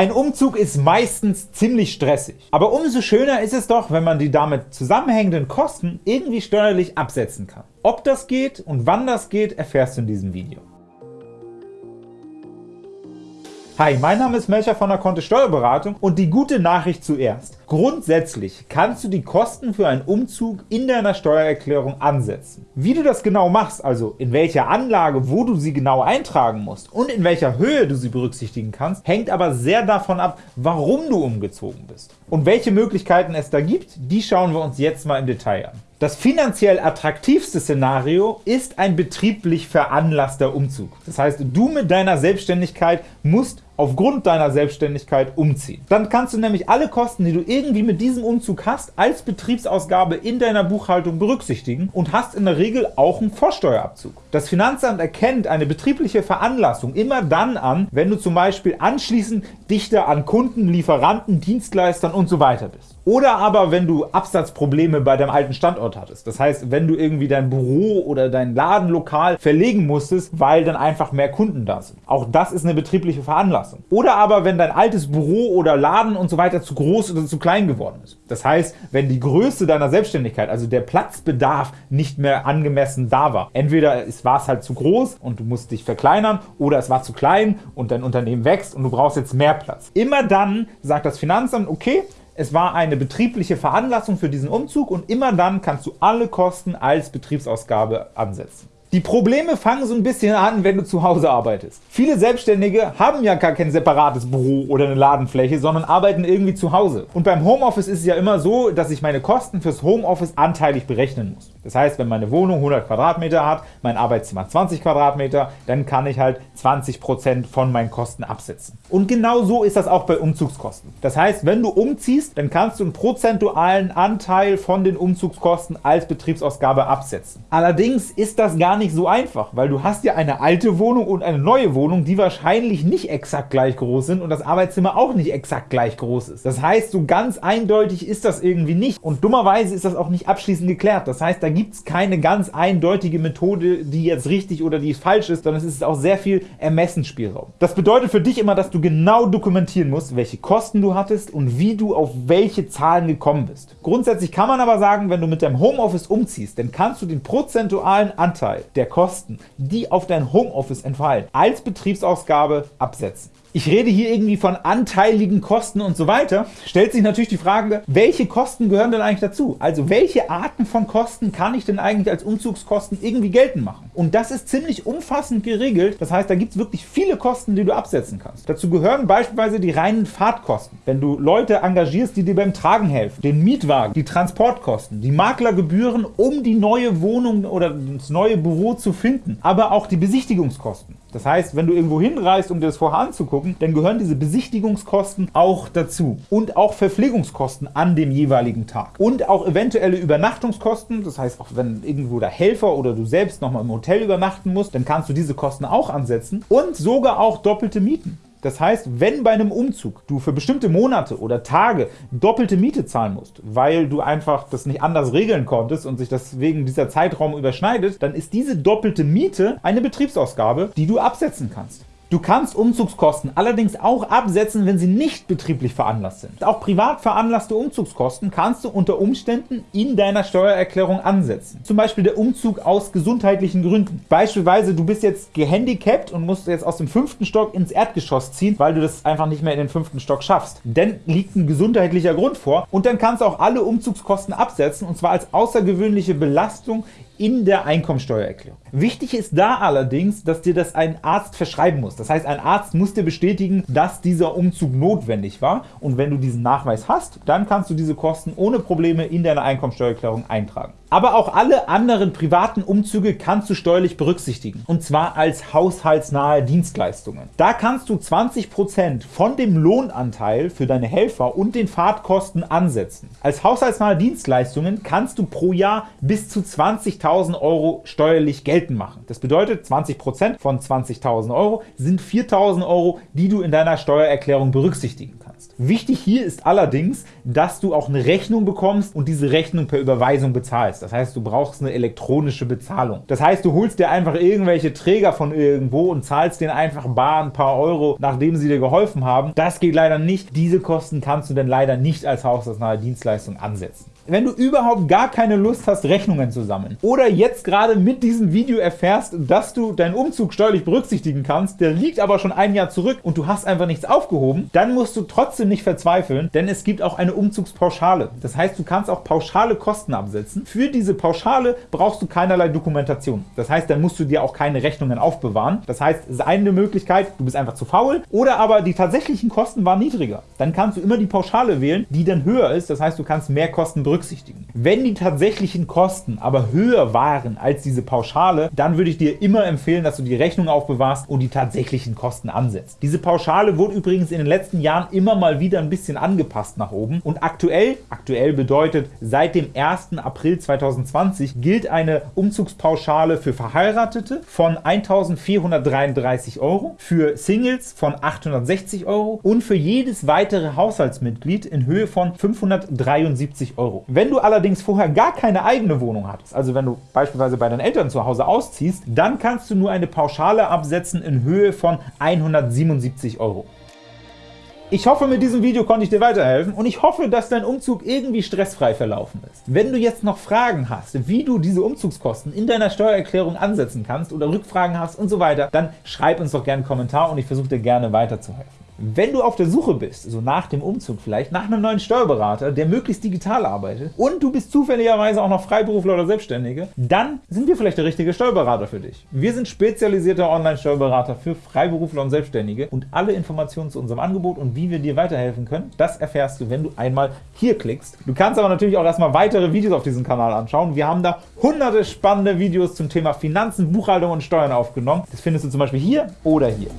Ein Umzug ist meistens ziemlich stressig, aber umso schöner ist es doch, wenn man die damit zusammenhängenden Kosten irgendwie steuerlich absetzen kann. Ob das geht und wann das geht, erfährst du in diesem Video. Hi, mein Name ist Melcher von der Kontist Steuerberatung und die gute Nachricht zuerst. Grundsätzlich kannst du die Kosten für einen Umzug in deiner Steuererklärung ansetzen. Wie du das genau machst, also in welcher Anlage, wo du sie genau eintragen musst und in welcher Höhe du sie berücksichtigen kannst, hängt aber sehr davon ab, warum du umgezogen bist. Und welche Möglichkeiten es da gibt, die schauen wir uns jetzt mal im Detail an. Das finanziell attraktivste Szenario ist ein betrieblich veranlasster Umzug. Das heißt, du mit deiner Selbstständigkeit musst aufgrund deiner Selbstständigkeit umziehen. Dann kannst du nämlich alle Kosten, die du irgendwie mit diesem Umzug hast, als Betriebsausgabe in deiner Buchhaltung berücksichtigen und hast in der Regel auch einen Vorsteuerabzug. Das Finanzamt erkennt eine betriebliche Veranlassung immer dann an, wenn du zum Beispiel anschließend dichter an Kunden, Lieferanten, Dienstleistern und so bist. Oder aber, wenn du Absatzprobleme bei deinem alten Standort hattest. Das heißt, wenn du irgendwie dein Büro oder dein Ladenlokal verlegen musstest, weil dann einfach mehr Kunden da sind. Auch das ist eine betriebliche Veranlassung. Oder aber, wenn dein altes Büro oder Laden und so weiter zu groß oder zu klein geworden ist. Das heißt, wenn die Größe deiner Selbstständigkeit, also der Platzbedarf, nicht mehr angemessen da war. Entweder war es halt zu groß und du musst dich verkleinern, oder es war zu klein und dein Unternehmen wächst und du brauchst jetzt mehr Platz. Immer dann sagt das Finanzamt, okay, es war eine betriebliche Veranlassung für diesen Umzug und immer dann kannst du alle Kosten als Betriebsausgabe ansetzen. Die Probleme fangen so ein bisschen an, wenn du zu Hause arbeitest. Viele Selbstständige haben ja gar kein separates Büro oder eine Ladenfläche, sondern arbeiten irgendwie zu Hause. Und beim Homeoffice ist es ja immer so, dass ich meine Kosten fürs Homeoffice anteilig berechnen muss. Das heißt, wenn meine Wohnung 100 Quadratmeter hat, mein Arbeitszimmer 20 Quadratmeter, dann kann ich halt 20% von meinen Kosten absetzen. Und genau so ist das auch bei Umzugskosten. Das heißt, wenn du umziehst, dann kannst du einen prozentualen Anteil von den Umzugskosten als Betriebsausgabe absetzen. Allerdings ist das gar nicht so einfach, weil du hast ja eine alte Wohnung und eine neue Wohnung, die wahrscheinlich nicht exakt gleich groß sind und das Arbeitszimmer auch nicht exakt gleich groß ist. Das heißt, so ganz eindeutig ist das irgendwie nicht und dummerweise ist das auch nicht abschließend geklärt. Das heißt, da gibt es keine ganz eindeutige Methode, die jetzt richtig oder die falsch ist, sondern es ist auch sehr viel Ermessensspielraum. Das bedeutet für dich immer, dass du genau dokumentieren musst, welche Kosten du hattest und wie du auf welche Zahlen gekommen bist. Grundsätzlich kann man aber sagen, wenn du mit deinem Homeoffice umziehst, dann kannst du den prozentualen Anteil der Kosten, die auf dein Homeoffice entfallen, als Betriebsausgabe absetzen ich rede hier irgendwie von anteiligen Kosten und so weiter, stellt sich natürlich die Frage, welche Kosten gehören denn eigentlich dazu? Also welche Arten von Kosten kann ich denn eigentlich als Umzugskosten irgendwie geltend machen? Und das ist ziemlich umfassend geregelt, das heißt, da gibt es wirklich viele Kosten, die du absetzen kannst. Dazu gehören beispielsweise die reinen Fahrtkosten, wenn du Leute engagierst, die dir beim Tragen helfen, den Mietwagen, die Transportkosten, die Maklergebühren, um die neue Wohnung oder das neue Büro zu finden, aber auch die Besichtigungskosten. Das heißt, wenn du irgendwo hinreist, um dir das vorher anzugucken, dann gehören diese Besichtigungskosten auch dazu. Und auch Verpflegungskosten an dem jeweiligen Tag. Und auch eventuelle Übernachtungskosten, das heißt, auch wenn irgendwo der Helfer oder du selbst nochmal im Hotel übernachten musst, dann kannst du diese Kosten auch ansetzen. Und sogar auch doppelte Mieten. Das heißt, wenn bei einem Umzug du für bestimmte Monate oder Tage doppelte Miete zahlen musst, weil du einfach das nicht anders regeln konntest und sich deswegen dieser Zeitraum überschneidet, dann ist diese doppelte Miete eine Betriebsausgabe, die du absetzen kannst. Du kannst Umzugskosten allerdings auch absetzen, wenn sie nicht betrieblich veranlasst sind. Auch privat veranlasste Umzugskosten kannst du unter Umständen in deiner Steuererklärung ansetzen. Zum Beispiel der Umzug aus gesundheitlichen Gründen. Beispielsweise du bist jetzt gehandicapt und musst jetzt aus dem fünften Stock ins Erdgeschoss ziehen, weil du das einfach nicht mehr in den fünften Stock schaffst. Denn liegt ein gesundheitlicher Grund vor und dann kannst du auch alle Umzugskosten absetzen und zwar als außergewöhnliche Belastung in der Einkommensteuererklärung. Wichtig ist da allerdings, dass dir das ein Arzt verschreiben muss. Das heißt, ein Arzt muss dir bestätigen, dass dieser Umzug notwendig war und wenn du diesen Nachweis hast, dann kannst du diese Kosten ohne Probleme in deine Einkommensteuererklärung eintragen. Aber auch alle anderen privaten Umzüge kannst du steuerlich berücksichtigen, und zwar als haushaltsnahe Dienstleistungen. Da kannst du 20% von dem Lohnanteil für deine Helfer und den Fahrtkosten ansetzen. Als haushaltsnahe Dienstleistungen kannst du pro Jahr bis zu 20.000 Euro steuerlich geltend machen. Das bedeutet, 20% von 20.000 Euro sind 4.000 Euro, die du in deiner Steuererklärung berücksichtigen kannst. Wichtig hier ist allerdings, dass du auch eine Rechnung bekommst und diese Rechnung per Überweisung bezahlst. Das heißt, du brauchst eine elektronische Bezahlung. Das heißt, du holst dir einfach irgendwelche Träger von irgendwo und zahlst denen einfach bar ein paar Euro, nachdem sie dir geholfen haben. Das geht leider nicht. Diese Kosten kannst du denn leider nicht als haushaltsnahe Dienstleistung ansetzen. Wenn du überhaupt gar keine Lust hast, Rechnungen zu sammeln oder jetzt gerade mit diesem Video erfährst, dass du deinen Umzug steuerlich berücksichtigen kannst, der liegt aber schon ein Jahr zurück und du hast einfach nichts aufgehoben, dann musst du trotzdem nicht verzweifeln, denn es gibt auch eine Umzugspauschale. Das heißt, du kannst auch pauschale Kosten absetzen. Für diese Pauschale brauchst du keinerlei Dokumentation. Das heißt, dann musst du dir auch keine Rechnungen aufbewahren. Das heißt, es ist eine Möglichkeit, du bist einfach zu faul oder aber die tatsächlichen Kosten waren niedriger. Dann kannst du immer die Pauschale wählen, die dann höher ist. Das heißt, du kannst mehr Kosten berücksichtigen berücksichtigen. Wenn die tatsächlichen Kosten aber höher waren als diese Pauschale, dann würde ich dir immer empfehlen, dass du die Rechnung aufbewahrst und die tatsächlichen Kosten ansetzt. Diese Pauschale wurde übrigens in den letzten Jahren immer mal wieder ein bisschen angepasst nach oben und aktuell, aktuell bedeutet seit dem 1. April 2020 gilt eine Umzugspauschale für Verheiratete von 1.433 Euro, für Singles von 860 Euro und für jedes weitere Haushaltsmitglied in Höhe von 573 Euro. Wenn du allerdings vorher gar keine eigene Wohnung hattest, also wenn du beispielsweise bei deinen Eltern zu Hause ausziehst, dann kannst du nur eine Pauschale absetzen in Höhe von 177 Euro. Ich hoffe, mit diesem Video konnte ich dir weiterhelfen und ich hoffe, dass dein Umzug irgendwie stressfrei verlaufen ist. Wenn du jetzt noch Fragen hast, wie du diese Umzugskosten in deiner Steuererklärung ansetzen kannst oder Rückfragen hast und so weiter, dann schreib uns doch gerne einen Kommentar und ich versuche dir gerne weiterzuhelfen. Wenn du auf der Suche bist, so nach dem Umzug vielleicht, nach einem neuen Steuerberater, der möglichst digital arbeitet und du bist zufälligerweise auch noch Freiberufler oder Selbstständige, dann sind wir vielleicht der richtige Steuerberater für dich. Wir sind spezialisierter Online-Steuerberater für Freiberufler und Selbstständige und alle Informationen zu unserem Angebot und wie wir dir weiterhelfen können, das erfährst du, wenn du einmal hier klickst. Du kannst aber natürlich auch erstmal weitere Videos auf diesem Kanal anschauen. Wir haben da hunderte spannende Videos zum Thema Finanzen, Buchhaltung und Steuern aufgenommen. Das findest du zum Beispiel hier oder hier.